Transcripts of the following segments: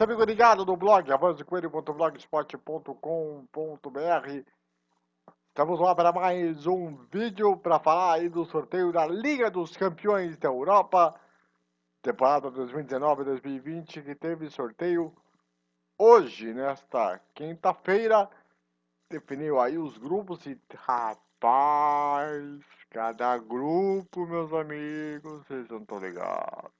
Fala sempre ligado no blog avancecoelho.blogspot.com.br Estamos lá para mais um vídeo para falar aí do sorteio da Liga dos Campeões da Europa temporada 2019-2020 que teve sorteio hoje, nesta quinta-feira definiu aí os grupos e rapaz, cada grupo, meus amigos, vocês não estão ligados.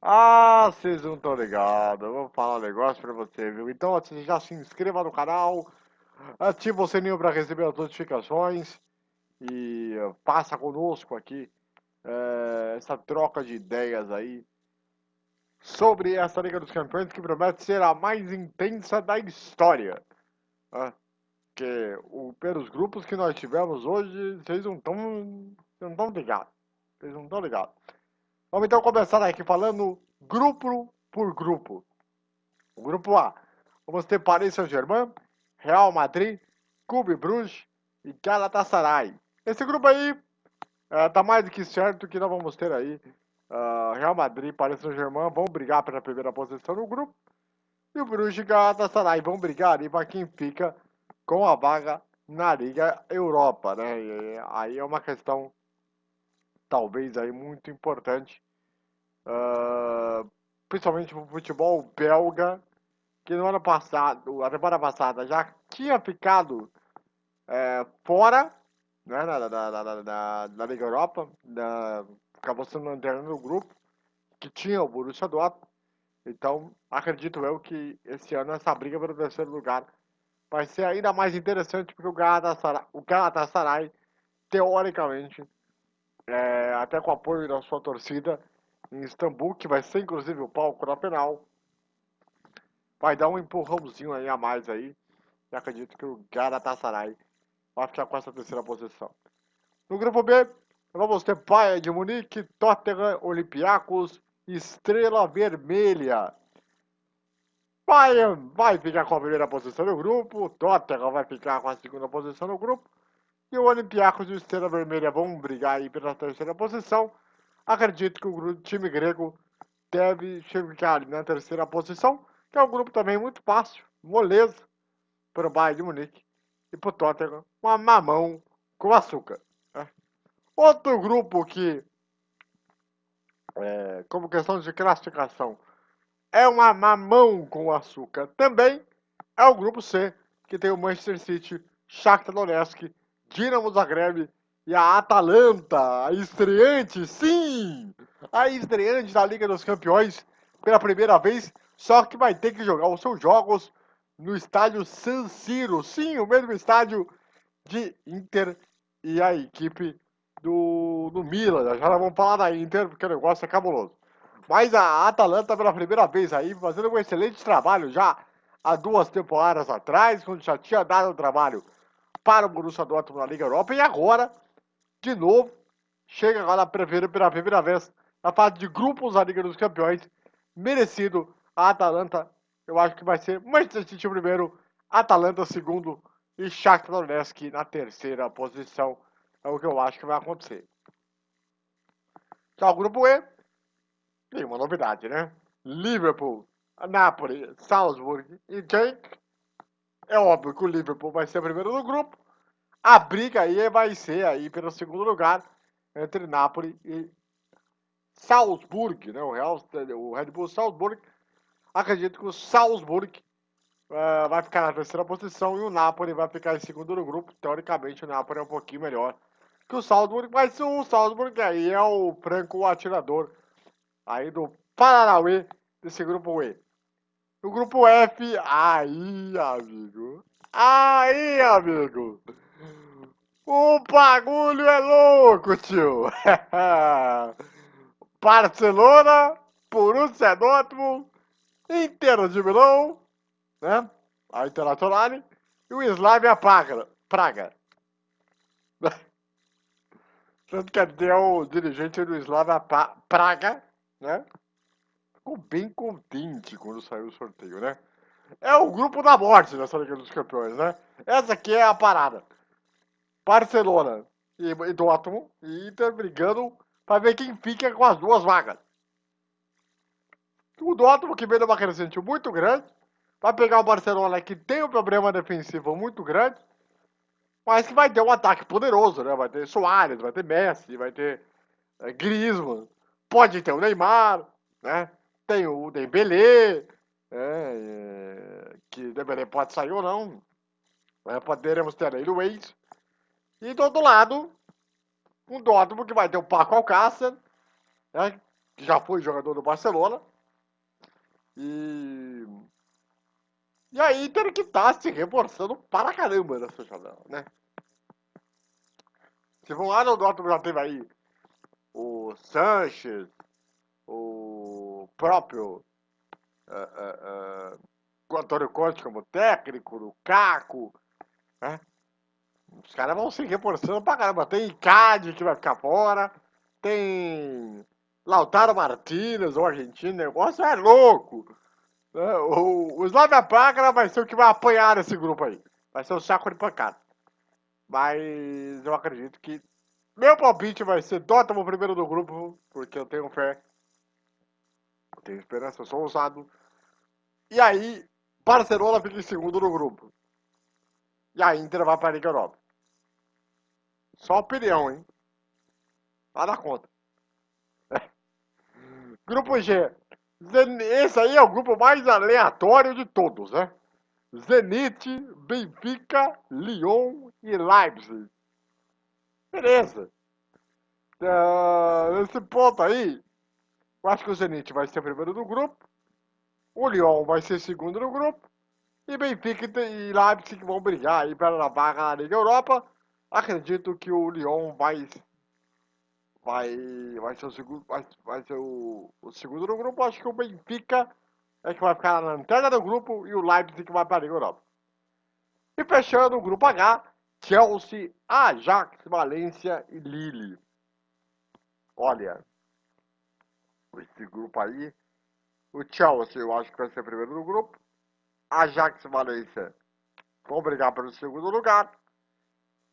Ah, vocês não estão ligados. Eu vou falar um negócio pra você, viu? Então, já se inscreva no canal, ative o sininho para receber as notificações e passa conosco aqui é, essa troca de ideias aí sobre essa Liga dos Campeões que promete ser a mais intensa da história. Né? que o, pelos grupos que nós tivemos hoje, vocês não estão não ligados. Vocês não estão ligados. Vamos então começar aqui falando grupo por grupo. O grupo A. Vamos ter Paris Saint-Germain, Real Madrid, Clube Bruges e Galatasaray. Esse grupo aí é, mais do que certo que nós vamos ter aí uh, Real Madrid Paris Saint-Germain vão brigar pela primeira posição no grupo. E o Bruges e Galatasaray vão brigar ali para quem fica com a vaga na Liga Europa, né? E aí é uma questão talvez aí muito importante, uh, principalmente o futebol belga, que no ano passado, a temporada passada, já tinha ficado é, fora né, da, da, da, da, Liga Europa, da, acabou sendo lanterna no grupo, que tinha o Borussia Dortmund. Então, acredito eu que esse ano essa briga pelo terceiro lugar vai ser ainda mais interessante porque o Galatasaray, o Galatasaray teoricamente, é, até com o apoio da sua torcida em Istambul, que vai ser inclusive o palco da penal, vai dar um empurrãozinho aí a mais aí. E acredito que o Galatasaray vai ficar com essa terceira posição. No grupo B, vamos ter Bayern de Munique, Tottenham, Olympiacos, Estrela Vermelha. Bayern vai ficar com a primeira posição no grupo, Tottenham vai ficar com a segunda posição no grupo, e o Olympiacos e o Estrela Vermelha vão brigar aí pela terceira posição. Acredito que o time grego deve ali na terceira posição, que é um grupo também muito fácil, moleza, para o Bayern de Munique e para o Tottenham, uma mamão com açúcar. Né? Outro grupo que, é, como questão de classificação, é uma mamão com açúcar. Também é o grupo C, que tem o Manchester City, Shakhtar Donetsk, Dinamo Zagreb e a Atalanta, a estreante, sim! A estreante da Liga dos Campeões pela primeira vez, só que vai ter que jogar os seus jogos no estádio San Siro. Sim, o mesmo estádio de Inter e a equipe do, do Milan. Já vamos falar da Inter, porque o negócio é cabuloso. Mas a Atalanta pela primeira vez aí, fazendo um excelente trabalho já há duas temporadas atrás, quando já tinha dado trabalho para o Borussia Dortmund na Liga Europa, e agora, de novo, chega agora pela primeira vez na fase de grupos da Liga dos Campeões, merecido a Atalanta, eu acho que vai ser Manchester City primeiro, Atalanta segundo e Shakhtar Donetsk na terceira posição, é o que eu acho que vai acontecer. Então, o grupo E, tem uma novidade, né? Liverpool, Napoli, Salzburg e Genk. É óbvio que o Liverpool vai ser o primeiro do grupo. A briga aí vai ser aí pelo segundo lugar entre Napoli e Salzburg, né? O, Real, o Red Bull Salzburg. Acredito que o Salzburg uh, vai ficar na terceira posição e o Napoli vai ficar em segundo no grupo. Teoricamente, o Napoli é um pouquinho melhor que o Salzburg, mas o Salzburg aí é o franco atirador aí do Paranauê desse grupo E. O grupo F, aí, amigo. Aí, amigo. O bagulho é louco, tio. Barcelona, Borussia Dortmund, Inter de Milão, né? A Internacional e o Slavia Praga. Praga. Tanto que até o dirigente do Slavia Praga né? Ficou bem contente quando saiu o sorteio, né? É o grupo da morte nessa Liga dos Campeões, né? Essa aqui é a parada. Barcelona e, e Dortmund e Inter brigando para ver quem fica com as duas vagas. O Dortmund que vem numa crescente muito grande, vai pegar o Barcelona que tem um problema defensivo muito grande, mas que vai ter um ataque poderoso, né? Vai ter Soares, vai ter Messi, vai ter é, Griezmann, pode ter o Neymar, né? Tem o Dembélé, né? É, que Dembélé pode sair ou não. Né? Poderemos ter aí o Waze. E do outro lado, um Dortmund que vai ter o Paco Alcácer, né? que já foi jogador do Barcelona. E e aí Inter que tá se reforçando para caramba nessa janela, né? Se for lá no Dortmund já teve aí o Sanches, o próprio uh, uh, uh, Antônio Conte como técnico, o Caco, né? Os caras vão se reforçando pra caramba. Tem Icade que vai ficar fora, tem Lautaro Martínez, o argentino, o negócio é louco. Né? O, o Slavia Praga vai ser o que vai apanhar nesse grupo aí. Vai ser o saco de pancada. Mas eu acredito que meu palpite vai ser Dortmund primeiro do grupo, porque eu tenho fé. Tenho esperança, eu sou ousado. E aí, Barcelona fica em segundo no grupo. E a Inter vai para a Liga Europa. Só opinião, hein? Nada conta. Grupo G. Esse aí é o grupo mais aleatório de todos, né? Zenit, Benfica, Lyon e Leipzig. Beleza. Uh, nesse ponto aí, eu acho que o Zenit vai ser primeiro do grupo, o Lyon vai ser segundo no grupo, e Benfica e Leipzig vão brigar aí pela vaga na Liga Europa. Acredito que o Lyon vai vai, vai ser o segundo, vai, vai ser o, o segundo no grupo. Acho que o Benfica é que vai ficar na lanterna do grupo e o Leipzig vai para a Liga Europa. E fechando o grupo H, Chelsea, Ajax, Valência e Lille. Olha, esse grupo aí, o Chelsea eu acho que vai ser primeiro no grupo. Ajax e Valência vão brigar pelo segundo lugar.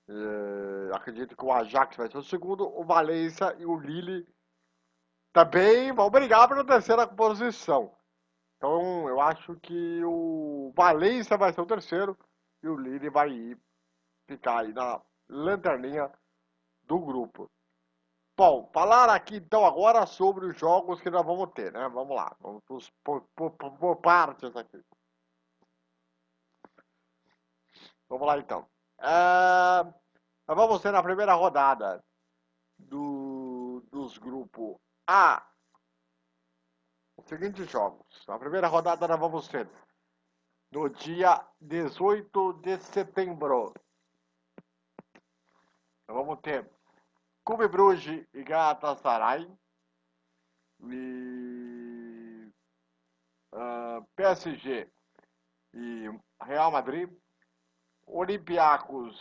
É, acredito que o Ajax vai ser o segundo, o Valência e o Lille também vão brigar pela terceira posição. Então eu acho que o Valência vai ser o terceiro e o Lille vai ficar aí na lanterninha do grupo. Bom, falar aqui então agora sobre os jogos que nós vamos ter, né? Vamos lá, vamos por, partes aqui. Vamos lá então. É, vamos ter na primeira rodada do, dos grupos A os seguintes jogos. Na primeira rodada nós vamos ter no dia 18 de setembro. Nós vamos ter Clube Bruges e Galatasaray. E uh, PSG e Real Madrid. Olympiacos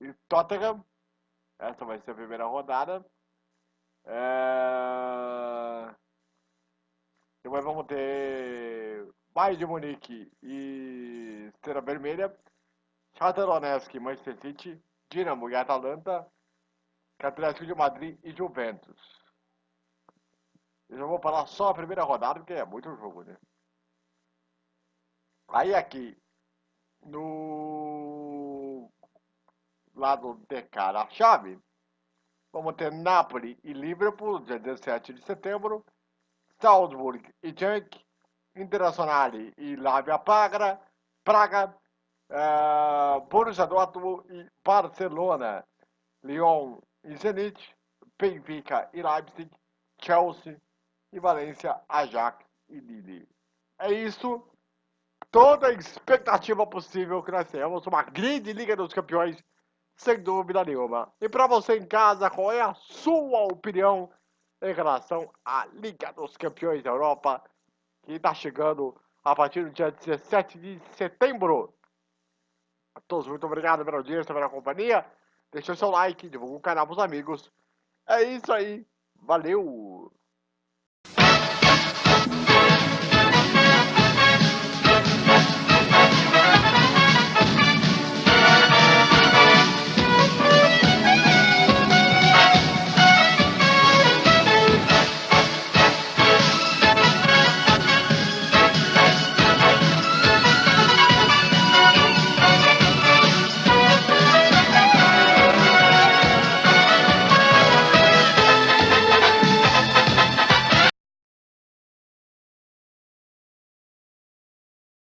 e Tottenham. Essa vai ser a primeira rodada. É... Depois vamos ter Bayern de Munique e Estrela Vermelha. Shakhtar Donetsk, Manchester City, Dinamo e Atalanta, Atlético de Madrid e Juventus. Eu já vou falar só a primeira rodada, porque é muito jogo, né? Aí aqui, no lado de cara a chave, vamos ter Napoli e Liverpool, dia 17 de setembro, Salzburg e Genk, Internazionale e Lavia Praga, Praga uh, Borussia Dortmund e Barcelona, Lyon Zenit, Benfica e Leipzig, Chelsea e Valência, Ajax e Lille. É isso toda a expectativa possível que nós temos. Uma grande Liga dos Campeões, sem dúvida nenhuma. E para você em casa, qual é a sua opinião em relação à Liga dos Campeões da Europa, que está chegando a partir do dia 17 de setembro? A todos, muito obrigado pela audiência, pela companhia. Deixe o seu like, divulgue o canal para os amigos. É isso aí. Valeu!